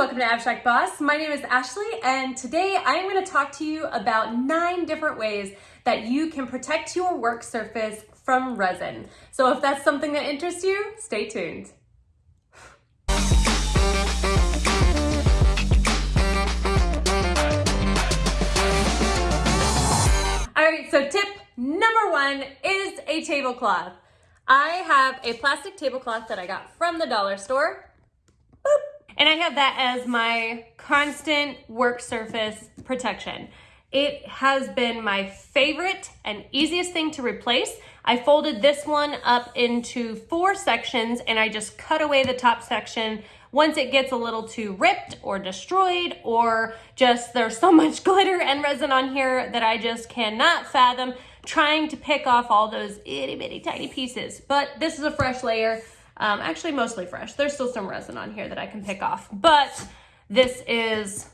welcome to Abstract Boss. My name is Ashley and today I'm going to talk to you about nine different ways that you can protect your work surface from resin. So if that's something that interests you, stay tuned. All right, so tip number one is a tablecloth. I have a plastic tablecloth that I got from the dollar store. Boop. And I have that as my constant work surface protection. It has been my favorite and easiest thing to replace. I folded this one up into four sections and I just cut away the top section once it gets a little too ripped or destroyed or just there's so much glitter and resin on here that I just cannot fathom trying to pick off all those itty bitty tiny pieces. But this is a fresh layer, um, actually mostly fresh. There's still some resin on here that I can pick off, but this is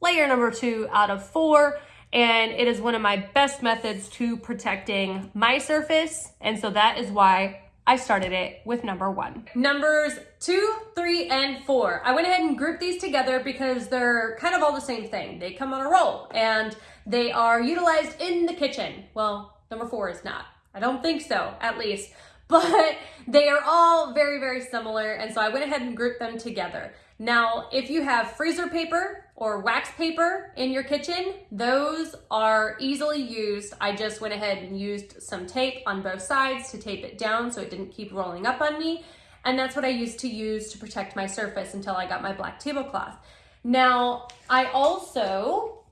layer number two out of four and it is one of my best methods to protecting my surface. And so that is why I started it with number one. Numbers two, three, and four. I went ahead and grouped these together because they're kind of all the same thing. They come on a roll and they are utilized in the kitchen. Well, number four is not. I don't think so, at least. But they are all very, very similar. And so I went ahead and grouped them together. Now, if you have freezer paper or wax paper in your kitchen, those are easily used. I just went ahead and used some tape on both sides to tape it down so it didn't keep rolling up on me. And that's what I used to use to protect my surface until I got my black tablecloth. Now, I also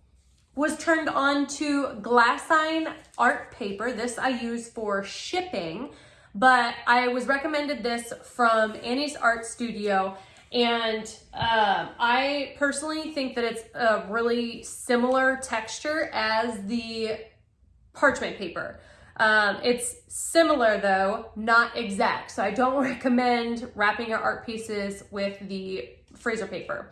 was turned on to glassine art paper. This I use for shipping, but I was recommended this from Annie's Art Studio and um, I personally think that it's a really similar texture as the parchment paper. Um, it's similar though, not exact. So I don't recommend wrapping your art pieces with the freezer paper.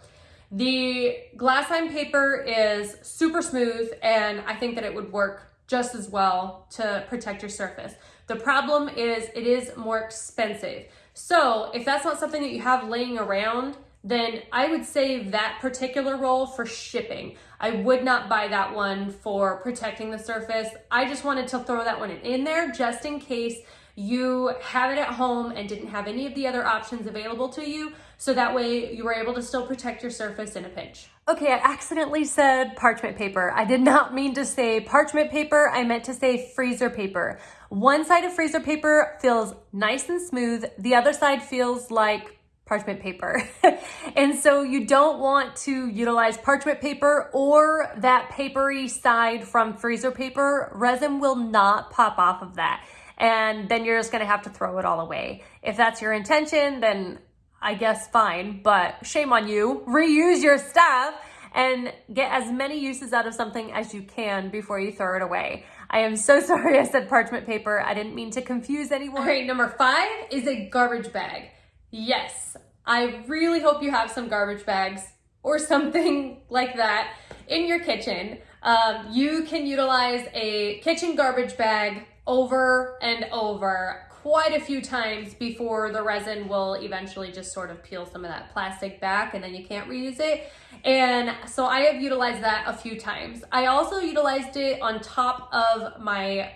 The glassine paper is super smooth and I think that it would work just as well to protect your surface. The problem is it is more expensive. So if that's not something that you have laying around, then I would save that particular roll for shipping. I would not buy that one for protecting the surface. I just wanted to throw that one in there just in case you have it at home and didn't have any of the other options available to you. So that way you were able to still protect your surface in a pinch. Okay, I accidentally said parchment paper. I did not mean to say parchment paper. I meant to say freezer paper. One side of freezer paper feels nice and smooth. The other side feels like parchment paper. and so you don't want to utilize parchment paper or that papery side from freezer paper. Resin will not pop off of that. And then you're just gonna have to throw it all away. If that's your intention, then I guess fine, but shame on you. Reuse your stuff and get as many uses out of something as you can before you throw it away. I am so sorry I said parchment paper. I didn't mean to confuse anyone. Number five is a garbage bag. Yes, I really hope you have some garbage bags or something like that in your kitchen. Um, you can utilize a kitchen garbage bag over and over quite a few times before the resin will eventually just sort of peel some of that plastic back and then you can't reuse it. And so I have utilized that a few times. I also utilized it on top of my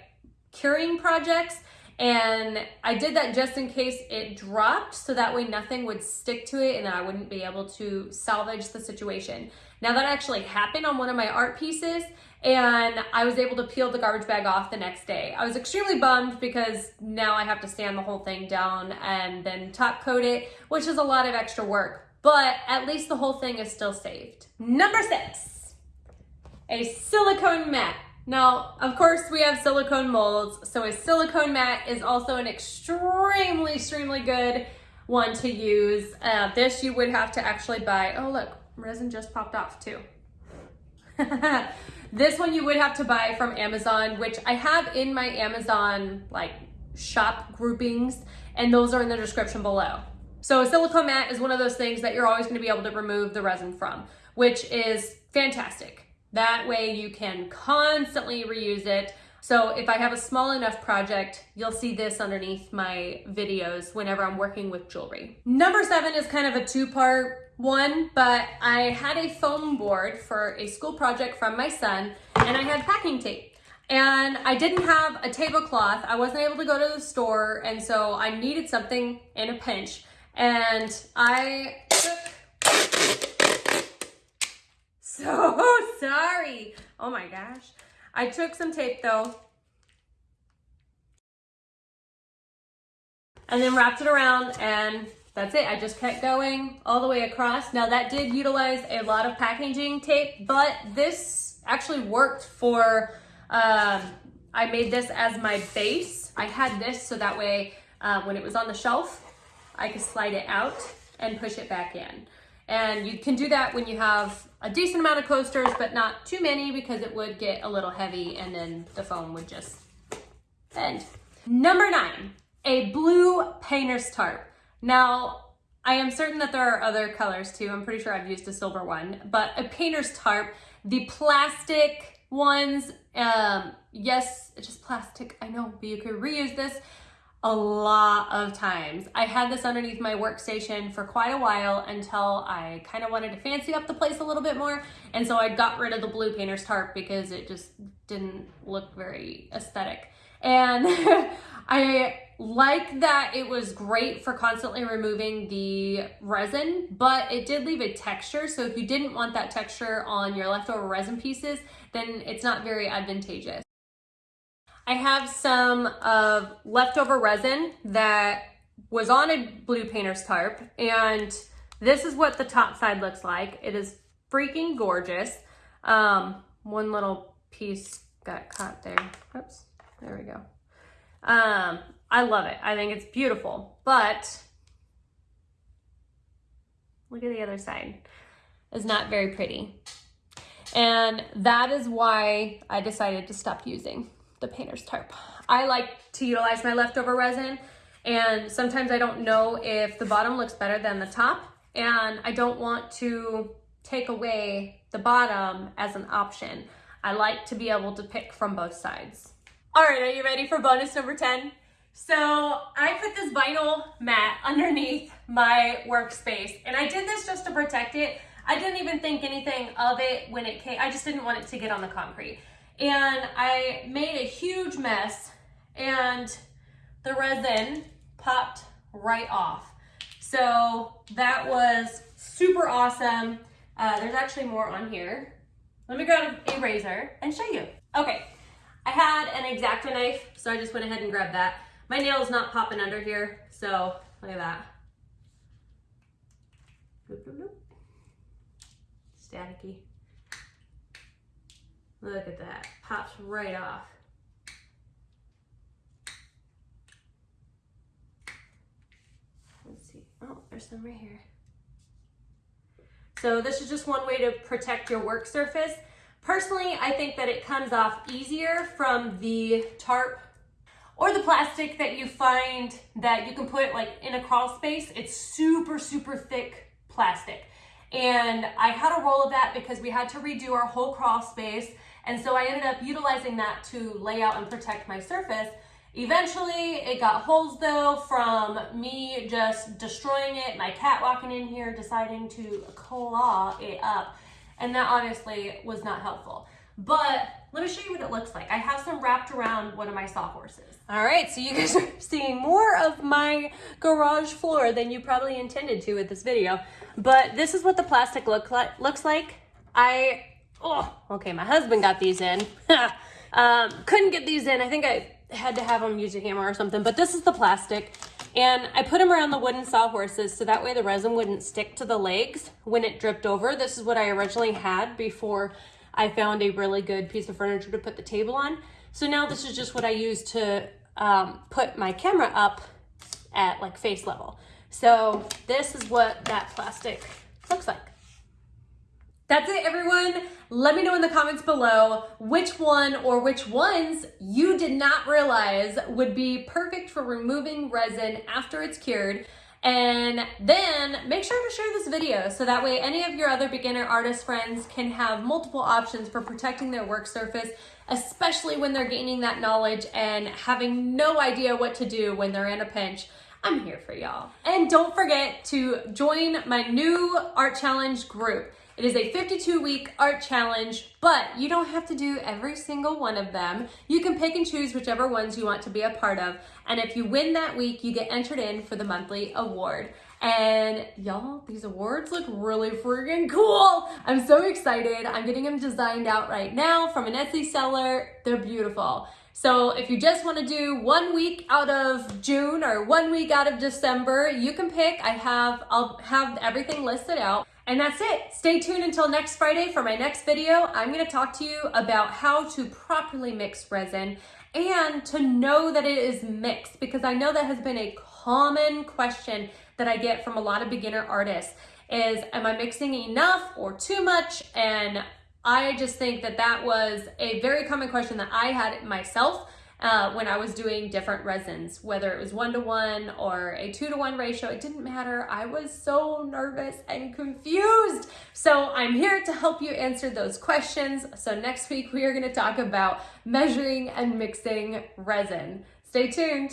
curing projects and I did that just in case it dropped so that way nothing would stick to it and I wouldn't be able to salvage the situation. Now that actually happened on one of my art pieces and I was able to peel the garbage bag off the next day. I was extremely bummed because now I have to sand the whole thing down and then top coat it, which is a lot of extra work, but at least the whole thing is still saved. Number six, a silicone mat. Now, of course, we have silicone molds, so a silicone mat is also an extremely, extremely good one to use. Uh, this you would have to actually buy. Oh, look, resin just popped off too. this one you would have to buy from Amazon, which I have in my Amazon like shop groupings, and those are in the description below. So a silicone mat is one of those things that you're always gonna be able to remove the resin from, which is fantastic. That way you can constantly reuse it. So if I have a small enough project, you'll see this underneath my videos whenever I'm working with jewelry. Number seven is kind of a two-part one, but I had a foam board for a school project from my son and I had packing tape. And I didn't have a tablecloth. I wasn't able to go to the store and so I needed something in a pinch. And I took, so sorry. Oh my gosh. I took some tape though and then wrapped it around and that's it. I just kept going all the way across. Now that did utilize a lot of packaging tape, but this actually worked for, um, I made this as my base. I had this so that way uh, when it was on the shelf, I could slide it out and push it back in. And you can do that when you have a decent amount of coasters, but not too many because it would get a little heavy and then the foam would just bend. Number nine, a blue painter's tarp. Now, I am certain that there are other colors too. I'm pretty sure I've used a silver one, but a painter's tarp, the plastic ones, um, yes, it's just plastic, I know, but you could reuse this a lot of times. I had this underneath my workstation for quite a while until I kind of wanted to fancy up the place a little bit more. And so I got rid of the blue painter's tarp because it just didn't look very aesthetic. And I like that it was great for constantly removing the resin, but it did leave a texture. So if you didn't want that texture on your leftover resin pieces, then it's not very advantageous. I have some of leftover resin that was on a blue painter's tarp and this is what the top side looks like. It is freaking gorgeous. Um, one little piece got caught there. Oops, there we go. Um, I love it. I think it's beautiful, but look at the other side. It's not very pretty. And that is why I decided to stop using the painter's tarp. I like to utilize my leftover resin and sometimes I don't know if the bottom looks better than the top and I don't want to take away the bottom as an option. I like to be able to pick from both sides. All right, are you ready for bonus number 10? So I put this vinyl mat underneath my workspace and I did this just to protect it. I didn't even think anything of it when it came, I just didn't want it to get on the concrete. And I made a huge mess and the resin popped right off. So that was super awesome. Uh, there's actually more on here. Let me grab a razor and show you. Okay, I had an X-Acto knife, so I just went ahead and grabbed that. My nail is not popping under here, so look at that. Staticky. Look at that, pops right off. Let's see, oh, there's some right here. So this is just one way to protect your work surface. Personally, I think that it comes off easier from the tarp or the plastic that you find that you can put like in a crawl space. It's super, super thick plastic. And I had a roll of that because we had to redo our whole crawl space. And so I ended up utilizing that to lay out and protect my surface. Eventually, it got holes though from me just destroying it, my cat walking in here deciding to claw it up and that obviously was not helpful. But let me show you what it looks like. I have some wrapped around one of my sawhorses. All right, so you guys are seeing more of my garage floor than you probably intended to with this video. But this is what the plastic look like, looks like. I, oh, okay, my husband got these in. um, couldn't get these in. I think I had to have him use a hammer or something. But this is the plastic. And I put them around the wooden sawhorses so that way the resin wouldn't stick to the legs when it dripped over. This is what I originally had before I found a really good piece of furniture to put the table on. So now this is just what I use to um, put my camera up at like face level. So this is what that plastic. That's it, everyone. Let me know in the comments below which one or which ones you did not realize would be perfect for removing resin after it's cured. And then make sure to share this video so that way any of your other beginner artist friends can have multiple options for protecting their work surface, especially when they're gaining that knowledge and having no idea what to do when they're in a pinch. I'm here for y'all. And don't forget to join my new art challenge group. It is a 52 week art challenge, but you don't have to do every single one of them. You can pick and choose whichever ones you want to be a part of. And if you win that week, you get entered in for the monthly award. And y'all, these awards look really freaking cool. I'm so excited. I'm getting them designed out right now from an Etsy seller. They're beautiful. So if you just want to do one week out of June or one week out of December, you can pick. I have, I'll have everything listed out. And that's it. Stay tuned until next Friday for my next video. I'm going to talk to you about how to properly mix resin and to know that it is mixed because I know that has been a common question that I get from a lot of beginner artists is am I mixing enough or too much? And I just think that that was a very common question that I had myself uh, when I was doing different resins, whether it was one to one or a two to one ratio, it didn't matter. I was so nervous and confused. So I'm here to help you answer those questions. So next week we are going to talk about measuring and mixing resin. Stay tuned.